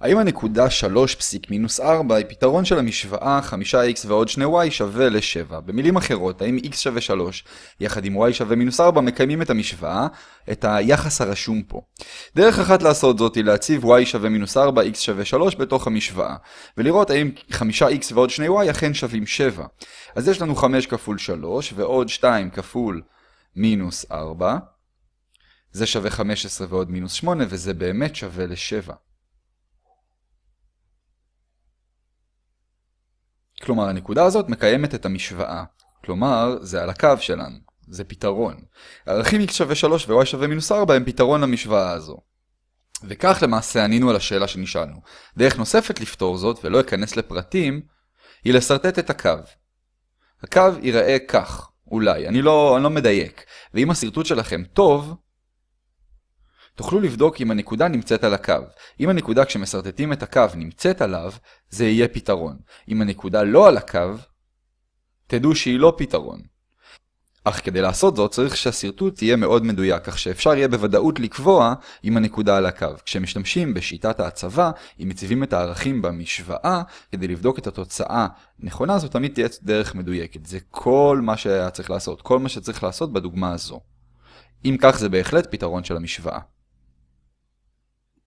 האם הנקודה 3 פסיק מינוס 4 היא פתרון של המשוואה 5x ועוד 2y שווה ל-7? במילים אחרות, האם x שווה 3 יחד עם y שווה מינוס 4 מקיימים את המשוואה, את היחס הרשום פה. דרך אחת לעשות זאת היא להציב y שווה מינוס 4, x שווה 3 בתוך המשוואה, ולראות האם 5x ועוד 2y אכן שווים 7. אז יש לנו 5 כפול 3 ועוד 2 כפול מינוס 4, זה שווה 15 ועוד מינוס 8 וזה באמת שווה ל-7. כלומר, הנקודה הזאת מקיימת את המשוואה. כלומר, זה על הקו שלנו. זה פתרון. ערכים x שווה 3 ו-y שווה מינוס 4 הם פתרון למשוואה הזו. וכך למעשה ענינו על השאלה שנשאלנו. דרך נוספת לפתור זאת, ולא אכנס לפרטים, היא לסרטט את הקו. הקו ייראה כך, אולי, אני לא, אני לא מדייק. ואם השרטוט שלכם טוב, תוכלו לבדוק אם הנקודה נמצאת על הקו. אם הנקודה כשמסרטטים את הקו נמצאת עליו, זה יהיה פתרון. אם הנקודה לא על הקו, תדעו שהיא לא פתרון. אך כדי לעשות זאת צריך שהשרטוט תהיה מאוד מדויק, כך שאפשר יהיה בוודאות לקבוע אם הנקודה על הקו. כשמשתמשים בשיטת ההצבה, אם מציבים את הערכים במשוואה, כדי לבדוק את התוצאה נכונה, זו תמיד תהיה דרך מדויקת. זה כל מה שהיה צריך לעשות, כל מה שצריך לעשות בדוגמה הזו. אם כך זה בהחלט פתרון של המשוואה.